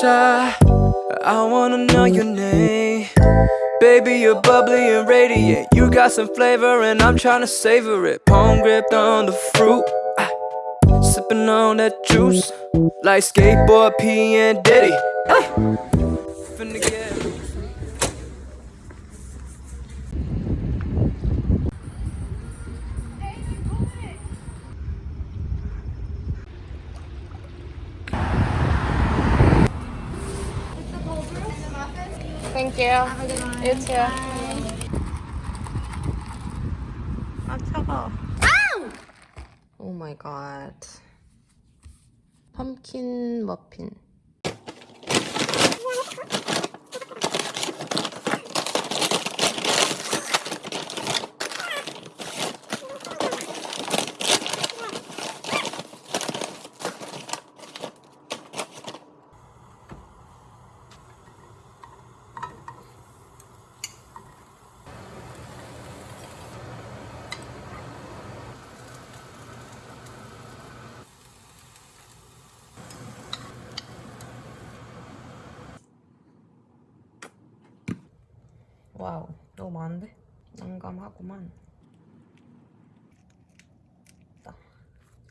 shy. I wanna know your name. Baby, you're bubbly and radiant. You got some flavor, and I'm trying to savor it. Palm gripped on the fruit. ah, Sipping on that juice. Like skateboard P and Diddy. ah. You too. 아 차가. 오 마이 갓. 펌킨 머핀. 와우, 너무 많은데? 난감하구만.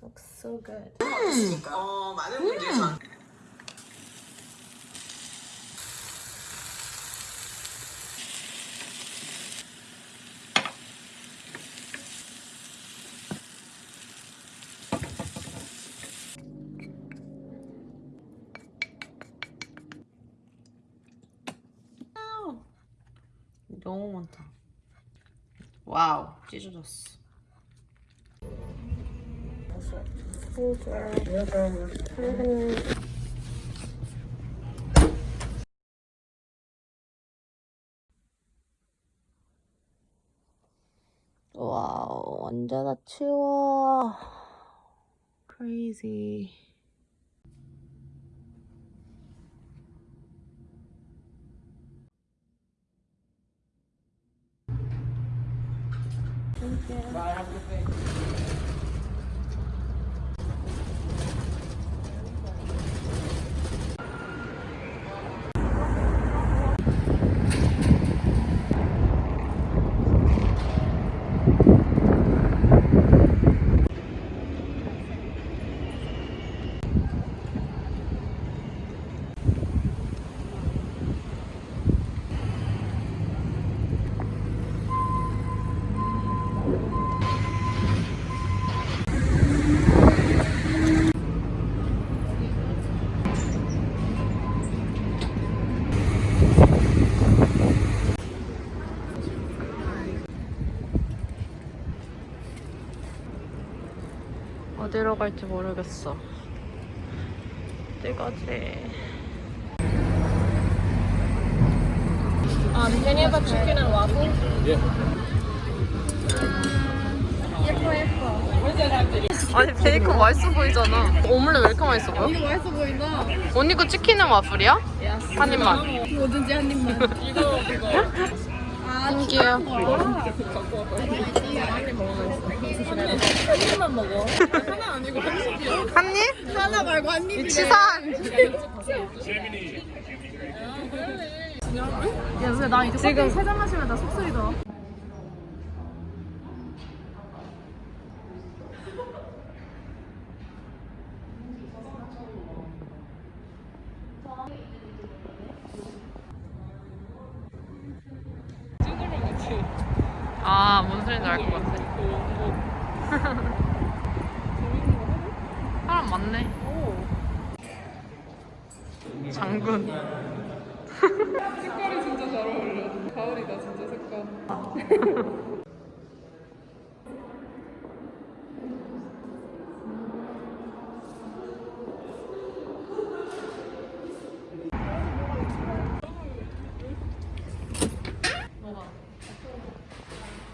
Looks so good. 어, 많은 분들이 전 너무 많다. 와우, 찢어졌어. 와우, 언제나 치워. Crazy. Bye. Have a good day. 어디로 갈지 모르겠어. 어디 가지? Um, can you have a chicken and waffle? 예뻐 예뻐. 아니 베이컨 맛있어 보이잖아. 오믈렛 왜 이렇게 맛있어 보여? 이거 맛있어 보인다. 언니 거 치킨은 와플이야? 한 입만. 뭐든지 한 입만. 이거 그거. 아, 한 입만 먹어. 하나 아니고 한 입이야. 한 입? 하나 말고 한 입이래. 치산. 야, 근데 나 이제 지금 세잔 마시면 나 속쓰리 더. 아, 뭔 소리인지 알 것 같아. 사람 많네. 장군. 색깔이 진짜 잘 어울려. 가을이다 진짜 색깔.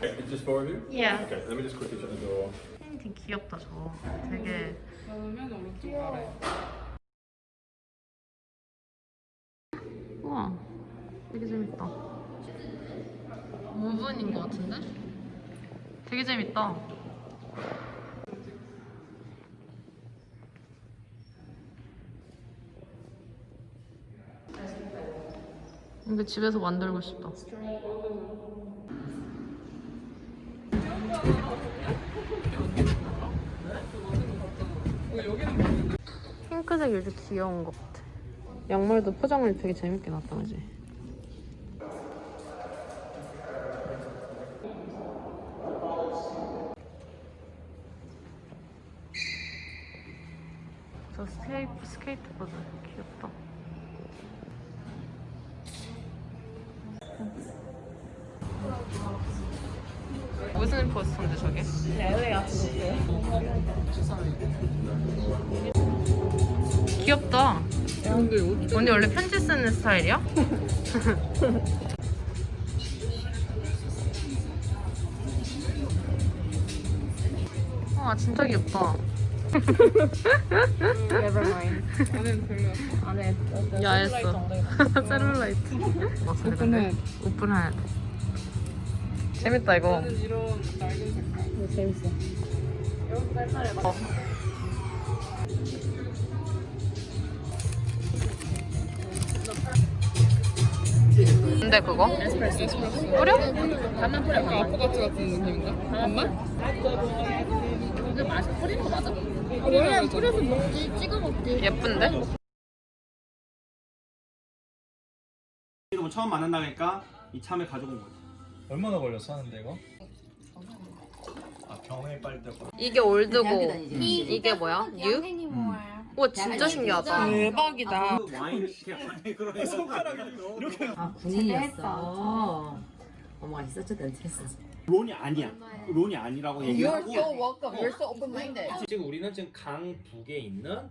It's just four of you? Yeah. Okay, let me just quickly shut the door. 되게 귀엽다, 저거. 되게. 나는 오른쪽 아래. 우와. 되게 재밌다. 5분인 것 같은데? 되게 재밌다. 이거 집에서 만들고 싶다. 핑크색 이렇게 귀여운 것 같아. 양말도 포장을 되게 재밌게 놨다, 그지? 저 스케이트, 스케이트보드 귀엽다. 무슨 포스터인데 저게? 귀엽다. 언니 원래 편지 쓰는 스타일이야? 와 진짜 귀엽다. 안에는 별로야. 야했어. 셀룰라이트. 오픈해. 오픈해. 재밌다 이거. 나는 이런 낡은 색깔. 재밌어. 어. 근데 그거? 뿌려? 약간 아포가치 같은 느낌인가? 반만? 원래 뿌려서 먹지 찍어 먹지 예쁜데? 이러고 처음 만난다니까 이 참을 가져온 거지. 얼마나 걸렸어 하는데 이거? 아 병에 빨 때가 이게 올드고 이게 뭐야? 뉴? 양행이 모아요 와 진짜 신기하다. 대박이다. 와인 이렇게 그러네 손가락이 이렇게 아 군인이었어. 어머가 있었죠 덴트했어. 론이 아니야. 론이 아니라고 얘기하고. welcome. You're so open-minded. 지금 우리는 지금 강 북에 있는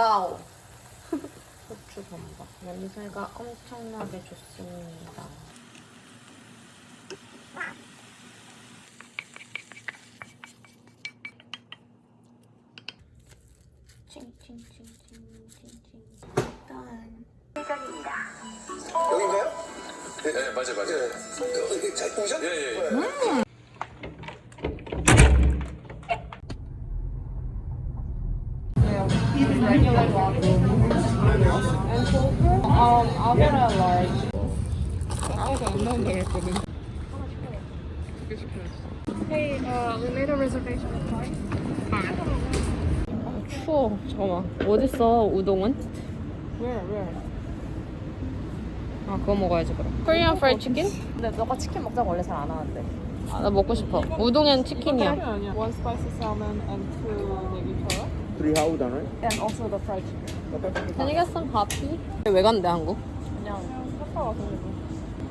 와우. 고추 범벅. 냄새가 엄청나게 좋습니다. 칭칭칭칭칭칭. 일단 여긴가요? 네, 네 맞아요, 맞아요. 네. 잘 보셨? 예, 예. 예. 아우가 안 나온다 그랬거든. 두개 시켜야지. 추워. 잠깐만. 어딨어 우동은? Where, where? 아 그거 먹어야지 그럼. Korean fried chicken? 근데 너가 치킨 먹자고 원래 잘 안 하는데. 아, 나 먹고 싶어. 우동엔 치킨이야. One spicy salmon and two negi chara. 둘이 하우잖아요. And also the fried chicken. Hot tea? 왜 간대 한국? 그냥 와서 그래.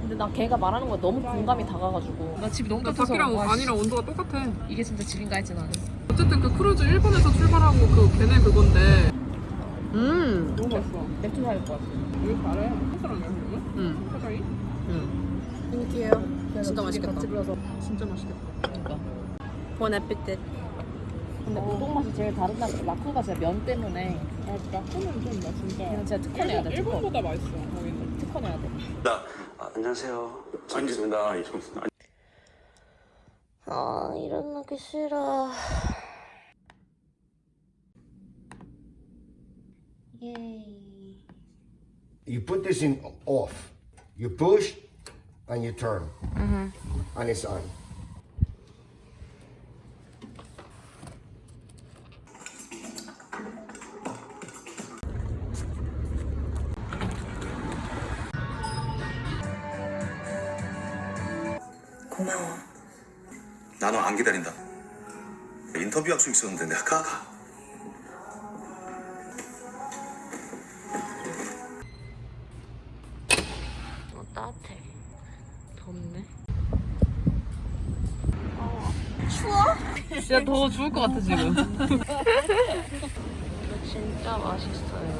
근데 나 걔가 말하는 거 너무 공감이 돼가지고 나 집이 너무 나 따뜻해서 밖이랑 와, 씨, 안이랑 온도가 똑같아. 이게 진짜 집인가 했지 나는. 어쨌든 그 크루즈 일본에서 출발하고 그 걔네 그건데 음. 너무 맛있어. 맥주 사올 것 같아. 여기 잘해. 한사람이야 그러면? 음. 사장이? 음. 진짜 맛있겠다. 집이라서. 진짜 맛있겠다. 그러니까. Bon appétit. 근데 우동 맛이 제일 다르다. 라쿠가 진짜 면 때문에 아, 라코는 좀나 진짜. 그냥 진짜 특허 내야 돼. 특허. 일본보다 맛있어. 특허내야 돼. 아, 안녕하세요. 반갑습니다. 이정수. 아 일어나기 싫어. 예이. you put this in off. You push and you turn. And it's on. 고마워. 나는 안 기다린다. 인터뷰 약속 있었는데 내가 가. 가. 어 따뜻해. 덥네. 진짜 더 좋을 것 같아 지금. 이거 진짜 맛있어요.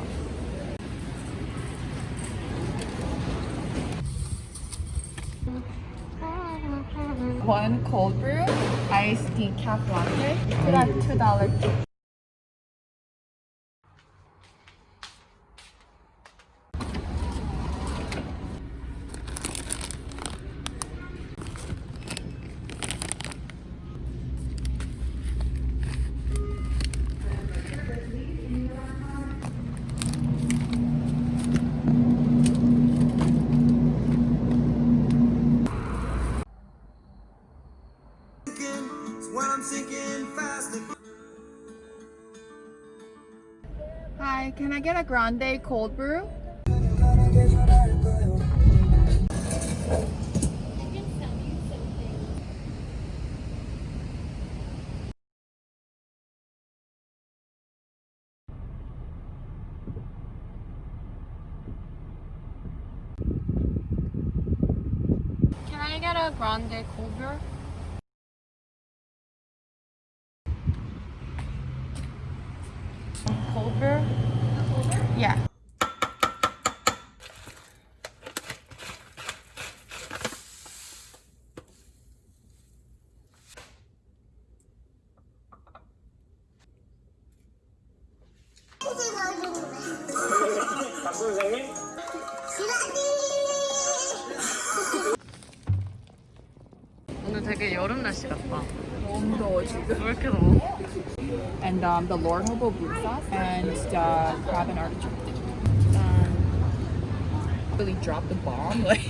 one cold brew iced decaf latte. It's like $2. I get a grande cold brew? Can I get a grande cold brew? Cold brew? Yeah. 오늘 되게 여름 날씨 같다. 너무 더워 지금. 왜 이렇게 더워? And um, the Lord Hobo blue sauce and the crab and artichoke. Um, really dropped the bomb. Like